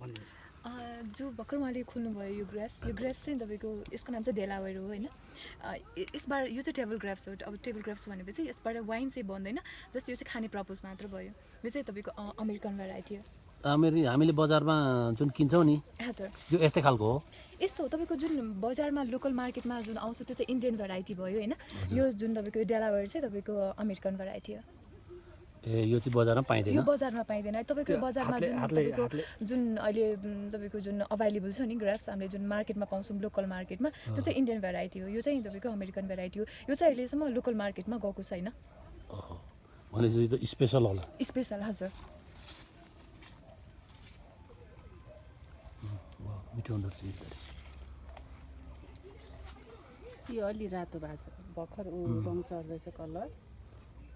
जो भर्खर उहाँले खोल्नुभयो यो ग्राफ्स यो ग्राफ्स चाहिँ तपाईँको यसको नाम चाहिँ डेलावेयर हो होइन? यसबाट यो चाहिँ टेबल ग्राफ्स हो अब टेबल ग्राफ्स भनेपछि यसबाट वाइन चाहिँ बन्दैन जस्ट यो चाहिँ खाने प्रपोज मात्र भयो यो चाहिँ तपाईँको अमेरिकन भेराइटी हो। हामी हामीले बजारमा जुन किन्छौँ नि हजुर यो यस्तै खालको हो। यस्तो हो तपाईँको जुन बजारमा लोकल मार्केटमा जुन आउँछ त्यो चाहिँ इन्डियन भेराइटी भयो होइन? यो जुन तपाईँको यो डेलावेयर चाहिँ तपाईँको अमेरिकन भेराइटी हो। ए यो चाहिँ बजारमा पाइँदैन? यो बजारमा पाइँदैन। तपाईँको बजारमा जुन जुन अहिले तपाईँको जुन अभाइलेबल छ नि ग्राफ्स हामीले जुन मार्केटमा पाउँछौँ लोकल मार्केटमा त्यो चाहिँ इन्डियन भेराइटी हो। यो चाहिँ तपाईँको अमेरिकन भेराइटी हो। यो चाहिँ अहिलेसम्म लोकल मार्केटमा गएको छैन। भनेपछि त स्पेसल होला। स्पेसल हजुर। वाह, मिठो हुँदो रहेछ यो अलि रातो भएको छ। भर्खर रङ चढ्दैछ कलर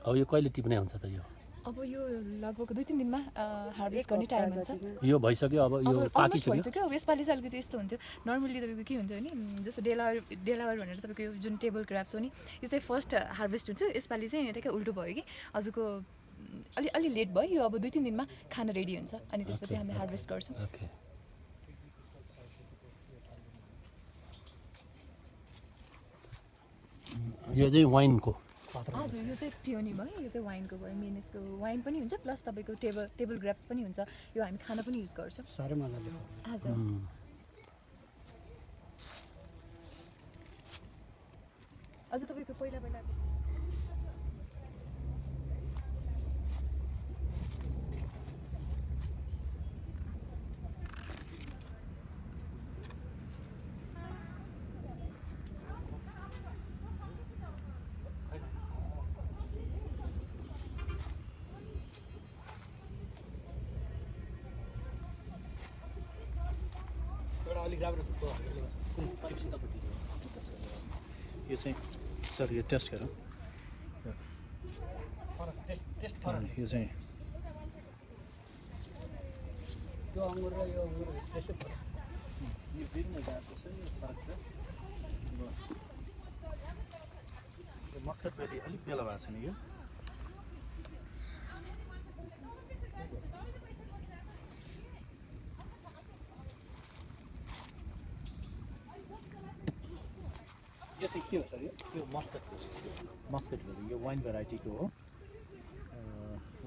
अब यो कहिले टिप्ने हुन्छ त यो? अब यो लगभग दुई तिन दिनमा हार्भेस्ट गर्ने टाइम हुन्छ। यो भइसक्यो अब यो पाकिसक्यो। भइसक्यो। अब यसपालि चाहिँ अलिकति यस्तो हुन्थ्यो। नर्मल्ली तपाईँको के हुन्थ्यो भने जस्तो डेलावर डेलावर भनेर तपाईँको यो जुन टेबल क्राफ्ट हो नि यो चाहिँ फर्स्ट हार्भेस्ट हुन्छ यसपालि चाहिँ ठ्याक्कै उल्टो भयो कि हजुरको अलि अलि लेट भयो। यो अब दुई तिन दिनमा खाना रेडी हुन्छ। अनि त्यसपछि हामी हार्भेस्ट गर्छौँ। यो चाहिँ वाइनको हजुर यो चाहिँ पियोनी भयो यो चाहिँ वाइनको भयो मेन यसको वाइन पनि हुन्छ प्लस तपाईँको टेबल टेबल ग्राफ्स पनि हुन्छ यो हामी खाना पनि युज गर्छौँ। साह्रै मजाले हजुर। अझ तपाईँको पहिला पहिला अलिक राम्रो यो चाहिँ सर यो टेस्ट गरौँ। टेस्ट यो चाहिँ। त्यो अङ्गुर र यो अङ्गुर टेस्टै फरक। यो छ यो फरक छ। मस्कट बेली अलिक बेला भएको छ नि यो चाहिँ के हो सर यो यो मस्कट मस्कट भेरी यो वाइन भेराइटीको हो।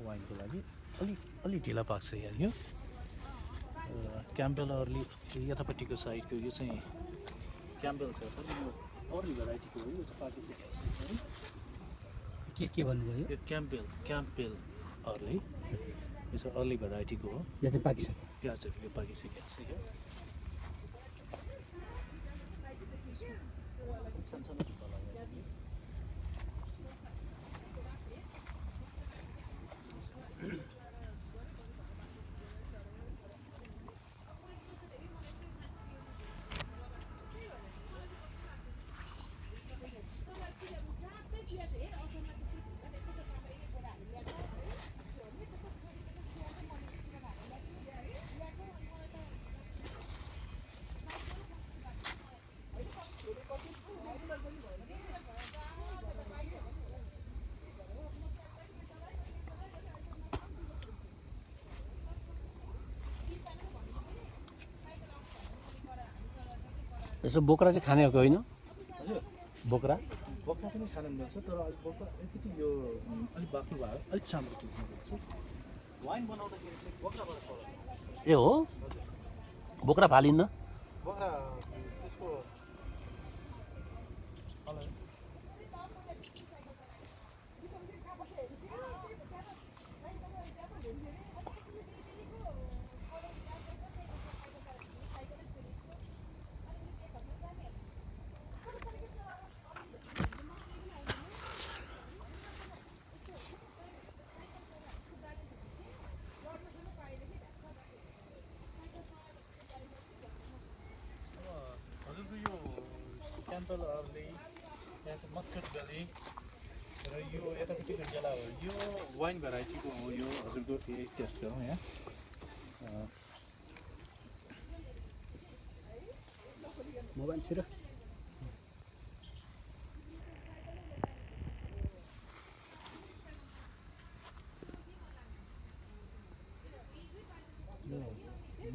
वाइनको लागि। अलिक अलिक ढिला पाक्छ यहाँ यो। क्याम्पेल अर्ली यतापट्टिको साइडको यो चाहिँ क्याम्पेल छ यो अर्ली भेराइटीको हो। यो चाहिँ पाकिसकेको छ है के के भन्नुभयो? यो क्याम्पेल क्याम्पेल अर्ली यो चाहिँ अर्ली भेराइटीको हो। यो चाहिँ पाकिसक्यो यो चाहिँ यो पाकिसकेको छ यो। सानसानो यसो बोक्रा चाहिँ खाने हो होइन? हजुर बोक्रा? बोक्रा पनि खान मिल्छ तर अलिक बोक्रा अलिकति यो अलिक बाक्लो भयो अलिक चाम्रो वाइन बनाउँदाखेरि ए हो? बोक्रा फालिन्न? बोक्रा त्यसको कलर हजुरको यो क्याम्पल अर्ली यहाँको मस्कट भ्याली र यो यतापट्टिको जेला हो यो वाइन भेराइटीको हो यो हजुरको यही टेस्ट गरौँ यहाँ मोबाइल छिर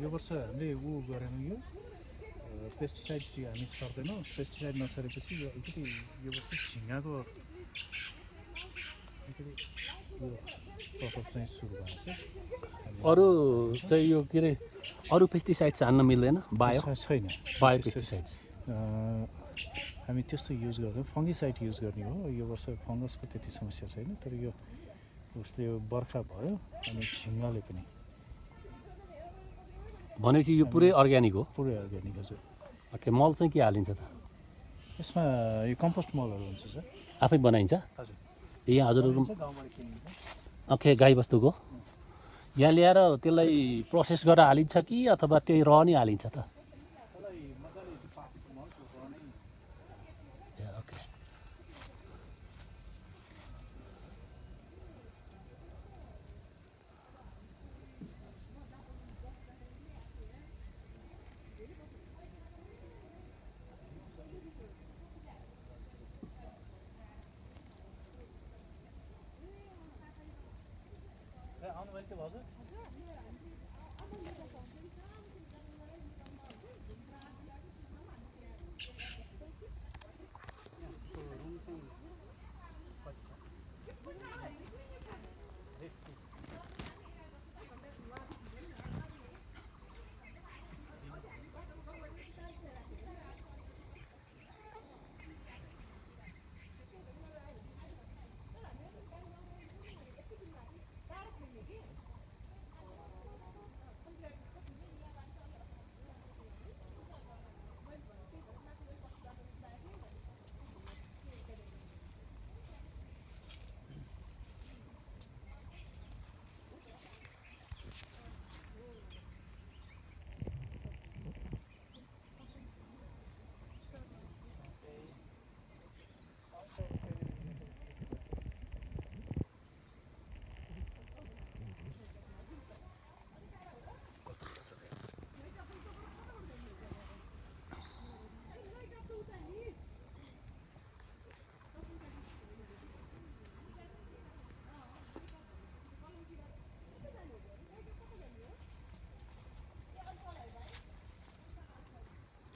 यो वर्ष हामीले ऊ गरेनौँ यो पेस्टिसाइड हामी छर्दैनौँ पेस्टिसाइड नछरेपछि यो अलिकति यो वर्ष अलिकति यो प्रकोप चाहिँ सुरु भएको छ अरू चाहिँ यो के अरे अरू पेस्टिसाइड्स हान्न मिल्दैन बायो छैन बायो अँ, हामी त्यस्तो युज गर्दैनौँ फङ्गिसाइड युज गर्ने हो यो वर्ष फङ्गसको त्यति समस्या छैन तर यो उसले यो बर्खा भयो अनि झिङ्गाले पनि भनेपछि यो पुरै अर्ग्यानिक हो पुरै अर्ग्यानिक हजुर ओके मल चाहिँ के हालिन्छ त? यसमा यो कम्पोस्ट मलहरू हुन्छ सर। आफै बनाइन्छ? हजुर। ए हजुरहरू ओके गाईबस्तुको यहाँ ल्याएर त्यसलाई प्रोसेस गरेर हालिन्छ कि अथवा त्यही र नै हालिन्छ त ए, ओके आउनुभयो त्यो भाउजू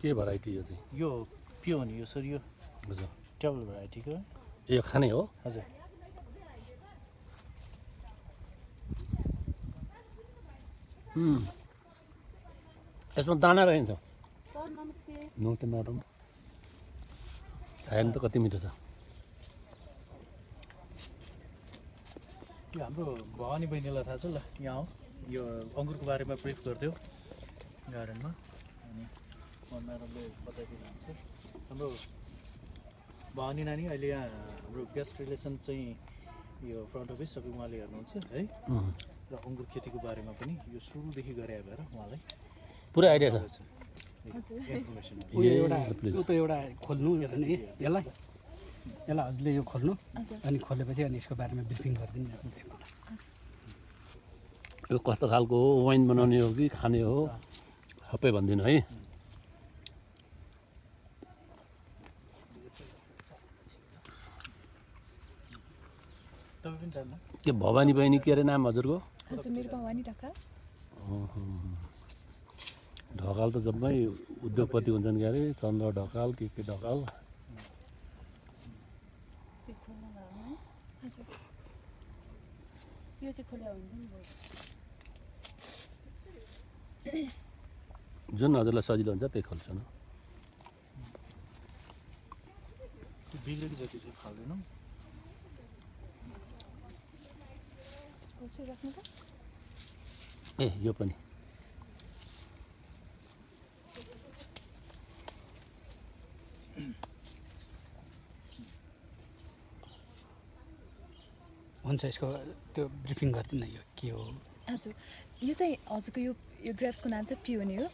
के भेराइटी यो चाहिँ? यो पिओ नि यो सर यो हजुर। टेबल भेराइटीको यो खाने हो? हजुर। यसमा दाना रहन्छ। सर नमस्ते। नरम खायो त कति मिठो छ? यो हाम्रो भवानी बहिनीलाई थाहा छ ल यहाँ हो। यो अङ्गुरको बारेमा ब्रिफ गरिदियो गार्डनमा। अनि म्याडमले बताइदिनुहुन्छ। हाम्रो भवानी नानी अहिले यहाँ हाम्रो गेस्ट रिलेसन चाहिँ यो फ्रन्ट अफिस सबै उहाँले हेर्नुहुन्छ है। र अङ्गुर खेतीको बारेमा पनि यो सुरुदेखि गरे भएर उहाँलाई पुरै आइडिया छ। एउटा प्लिज। ऊ त एउटा खोल्नु यो त नि यसलाई। यसलाई हजुरले यो खोल्नु। अनि खोलेपछि अनि यसको बारेमा ब्रिफिङ गरिदिनु यो कस्तो खालको हो? वाइन बनाउने हो कि खाने हो? सबै भनिदिनु है। के भवानी बहिनी के अरे नाम हजुरको? हजुर मेरो भवानी ढकाल ढकाल त जम्मै उद्योगपति हुन्छन् के अरे? चन्द्र ढकाल के के ढकाल। हजुर यो चाहिँ खोल्या हुन्छ नि भयो। जुन हजुरलाई सजिलो हुन्छ त्यही खोल्छु न। राख्नु त। ए यो पनि। हुन्छ यसको त्यो ब्रिफिङ गरिदिनु न यो के हो? हजुर यो चाहिँ हजुरको यो यो ग्रेप्सको नाम चाहिँ पियोनी हो।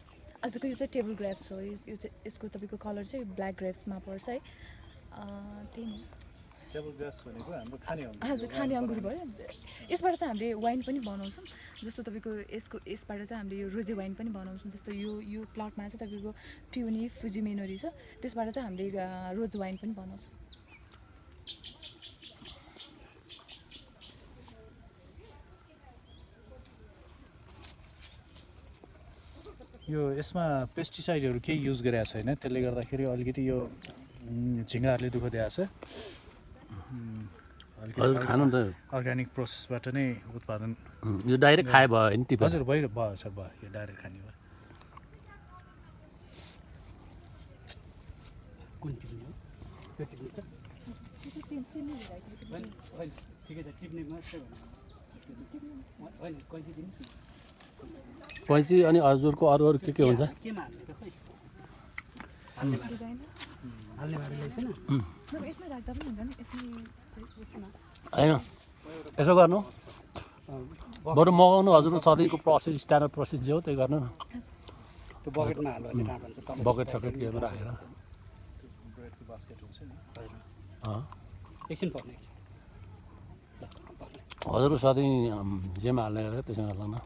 हजुरको यो चाहिँ टेबल ग्रेप्स हो यो चाहिँ यसको तपाईँको कलर चाहिँ ब्ल्याक ग्रेप्समा पर्छ है। अँ, त्यही नै। हजुर खाने अङ्गुर भयो। यसबाट चाहिँ हामीले वाइन पनि बनाउँछौँ। जस्तो तपाईँको यसको यसबाट चाहिँ हामीले यो रोजे वाइन पनि बनाउँछौँ। जस्तो यो यो प्लटमा चाहिँ तपाईँको पिउनी फुजिमेनोरी छ। त्यसबाट चाहिँ हामीले रोज वाइन पनि बनाउँछौँ। यो यसमा पेस्टिसाइडहरू केही युज गरेको छैन। त्यसले गर्दाखेरि अलिकति यो झिँगाहरूले दुःख दिएको छ उम्, अलिकति हजुर अर्ग- खानु त। अर्ग्यानिक प्रोसेसबाट नै उत्पादन यो डाइरेक्ट खाए भयो होइन टिपेर हजुर भइ भयो सर भयो। यो डाइरेक्ट खाने भयो। कैँची अनि हजुरको अरू अरू के के हुन्छ? होइन यसो गर्नु। बरु मगाउनु हजुरको सधैँको प्रोसेस स्ट्यान्डर्ड प्रोसेस जे हो त्यही गर्नु न। बकेट सकेट केमा राखेर हजुरको सधैँ जेमा हाल्ने गरेर त्यसमा हाल्नु न।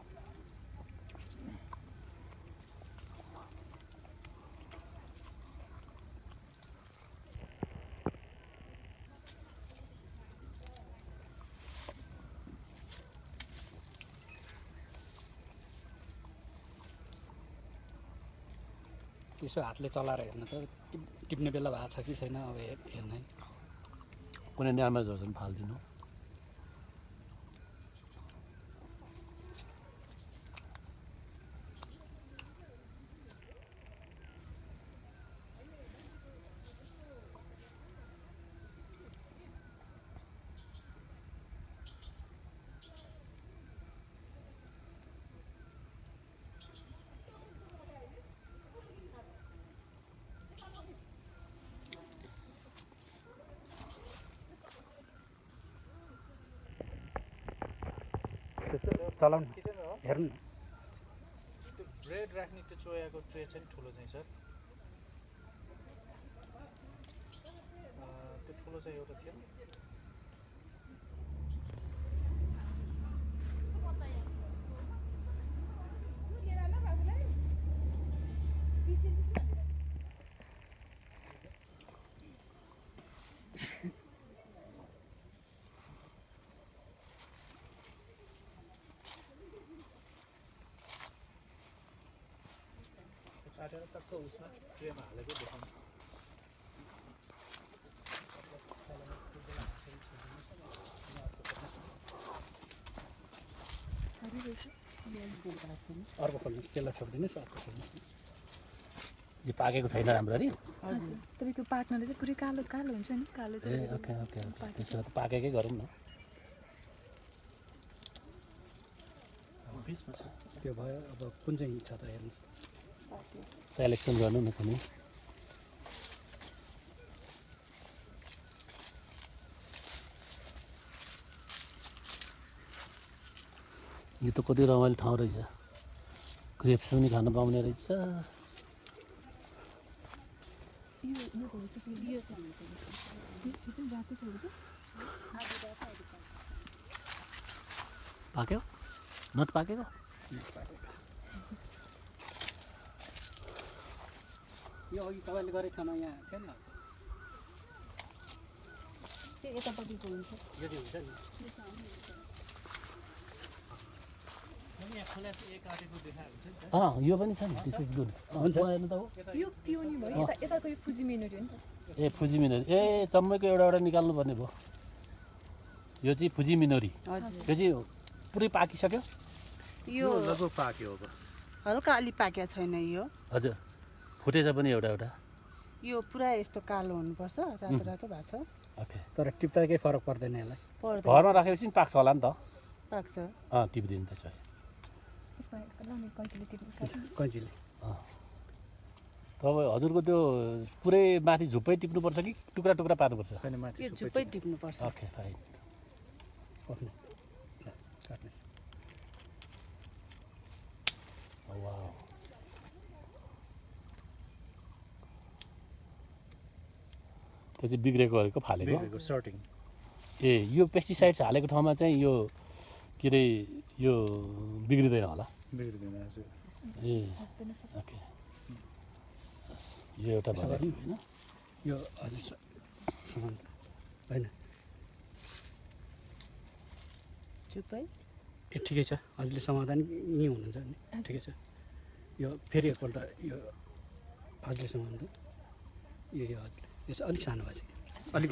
त्यसो हातले चलाएर हेर्नु त टिप- टिप्ने बेला भएको छ कि छैन अब हेर हेर्ने। कुनै ड्यामेज छ भने फालिदिनु। चलाउनु हेर्नु न। ब्रेड राख्ने त्यो चोयाको ट्रे चाहिँ ठुलो चाहिँ सर। त्यो ठुलो चाहिँ एउटा थियो। काटेर टक्क उसमा ट्रेमा हालेको देखाउनु अर्को खोल्नुहोस् त्यसलाई छोडिदिनुहोस् अर्को खोल्नुहोस् यो पाकेको छैन राम्ररी हजुर तपाईँको पार्टनरले चाहिँ पुरै कालो कालो हुन्छ नि कालो ए ओके ओके त्यसो भए त पाकेकै गरौँ न त्यो भयो अब कुन चाहिँ छ त हेर्नुहोस् सेलेक्सन गर्नु न कुनै। यो त कति रमाइलो ठाउँ रहेछ। ग्रेप्स पनि खानु पाउने रहेछ। पाक्यो? नट पाकेको? यो अघि तपाईँले गरेको ठाउँमा यहाँ थिएन त्यो यतापट्टिको हुन्छ। यो चाहिँ हुन्छ नि। अँ यो पनि छ नि दिस इज गुड हुन्छ। हेर्नु त हो। यो पिउनी भयो। यता यताको यो फुजी मेनरी हो नि त। ए फुजी मिनरी। ए चम्मैको एउटा एउटा निकाल्नु पर्ने भयो। यो चाहिँ फुजी मिनरी। हजुर। यो चाहिँ पुरै पाकिसक्यो। यो लगभग पाक्यो अब। हल्का अलि पाकेको छैन यो। हजुर। फुटेछ पनि एउटा एउटा। यो पुरा यस्तो कालो हुनुपर्छ रातो रातो भएको छ। ओके। तर टिप्दा केही फरक पर्दैन यसलाई। घरमा राखेपछि नि पाक्छ होला नि त। पाक्छ। अँ टिपिदिनु त्यसो कैँचीले तपाईँ हजुरको त्यो पुरै माथि झुप्पै टिप्नुपर्छ कि टुक्रा टुक्रा पार्नुपर्छ? झुप्पै टिप्नुपर्छ। ओके फाइन काट्ने त्यो चाहिँ बिग्रेकोहरूको फालेको। बिग्रेको सर्टिङ ए यो पेस्टिसाइड्स हालेको ठाउँमा चाहिँ यो के अरे यो बिग्रिँदैन होला? बिग्रिँदैन हजुर। ए ओके। यो एउटा भयो होइन। यो हजुर होइन। ए ठिकै छ। हजुरले समाधान यहीँ हुनुहुन्छ नि। ठिकै छ। यो फेरि एकपल्ट यो हजुरले यो यो हजुर यो चाहिँ अलिक सानो भएछ। कि अलिक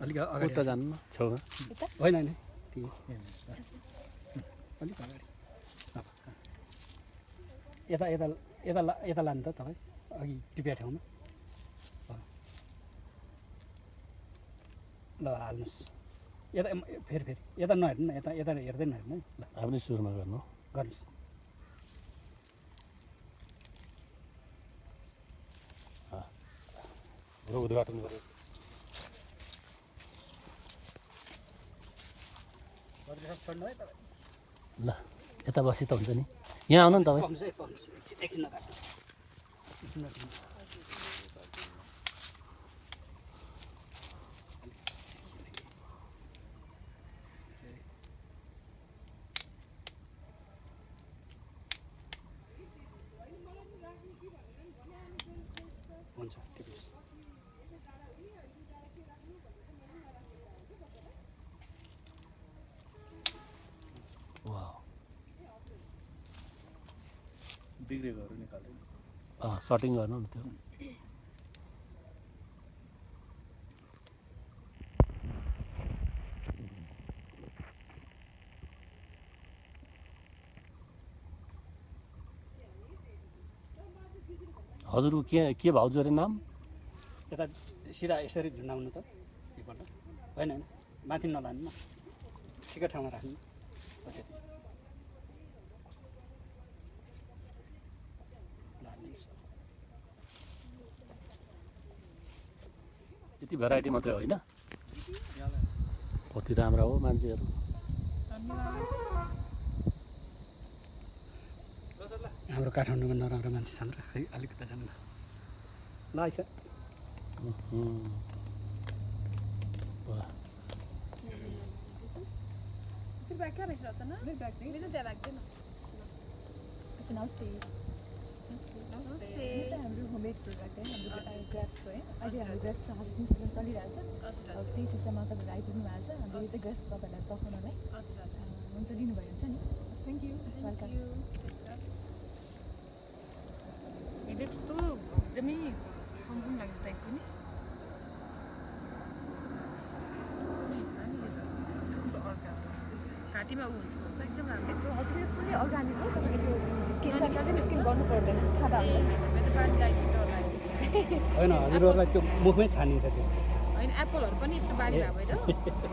अलिक अगाडि जानु न। छेउमा होइन होइन। अलिक अगाडि। यता यता यता ला यता लानु त तपाईँ। अघि टिपिया ठाउँमा। ल हाल्नुहोस्। यता फेरि फेरि। यता नहेर्नु न। यता यता हेर्दै नहेर्नु है। ल। आफ्नै सुरुमा गर्नु। गर्नुहोस्। र उद्घाटन गरेँ ल यता बसी त हुन्छ नि यहाँ आउनु नि तपाईँ सटिङ गर्नु नि त्यो। हजुरको के के भाउजू अरे नाम? यता सिधा यसरी झुन्डाउनु त एकपल्ट। होइन होइन। माथि नलानु न ठिकै ठाउँमा राख्नु हो त्यति। ल, हाल्नुहोस्। यति भेराइटी मात्रै होइन। कति राम्रा हो मान्छेहरू। हाम्रो काठमाडौँमा नराम्रो मान्छे छन् र खै अलिकति छन् ल आइस नमस्ते। नमस्ते हाम्रो होममेड प्रोडक्ट है हाम्रो ग्राफ्सको है अहिले हाम्रो ग्राफ्सको हार्भेस्टिङ सिजन चलिरहेको छ त्यही सिजनमा तपाईँहरू आइपुग्नु भएको छ हाम्रो यो चाहिँ ग्राफ्स तपाईँहरूलाई चखाउनलाई हुन्छ दिनुभयो हुन्छ नि थ्याङ्क यू वेलकम यस्तो एकदमै ऊ हुन्छ एकदम राम्रो यस्तो हजुर यो फुल्ली अर्ग्यानिक हो तपाईँले त्यो स्किन गर्नु पर्दैन थाहा हुन्छ। होइन हजुरहरूलाई त्यो मुखमै छानिन्छ त्यो। होइन एप्पलहरू पनि यस्तो बारी भएको होइन।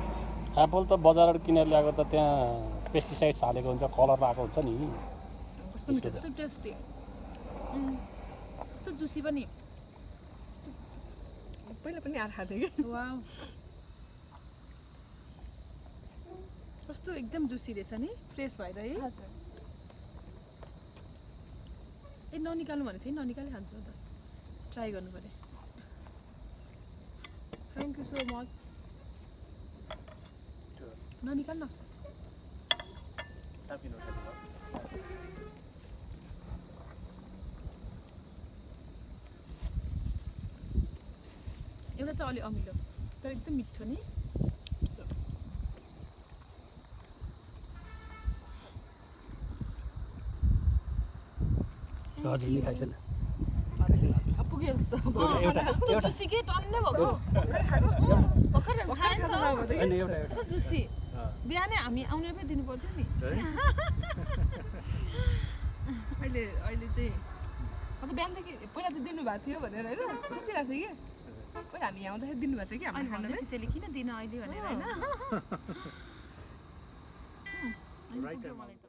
एप्पल त बजारबाट किनेर ल्याएको त त्यहाँ पेस्टिसाइड्स हालेको हुन्छ कलर आएको हुन्छ नि। कस्तो जुसी पनि। पहिला पनि आएर खाएको थिएँ कि वा कस्तो एकदम जुसी रहेछ नि फ्रेस भएर है। हजुर। ए ननिकाल्नु भनेको थिएँ ननिकाली खान्छु त ट्राई गर्नु पऱ्यो। थ्याङ्क यू सो मच ननिकाल्नु तापिनु एउटा चाहिँ अलि अमिलो तर एकदम मिठो नि हजुरले खाइछन् अब पुग्यो जस्तो एउटा कस्तो एउटा जुसी के टन्नै भएको भर्खर खाएँ नि बिहानै हामी आउने पनि दिनु पर्थ्यो नि। अहिले अहिले चाहिँ अन्त बिहानदेखि पहिला त दिनुभएको थियो भनेर होइन? सोचिरहेको थिएँ कि? पहिला हामी आउँदाखेरि दिनुभएको थियो कि भन्दै थियो त्यसले किन दिन अहिले? भनेर होइन?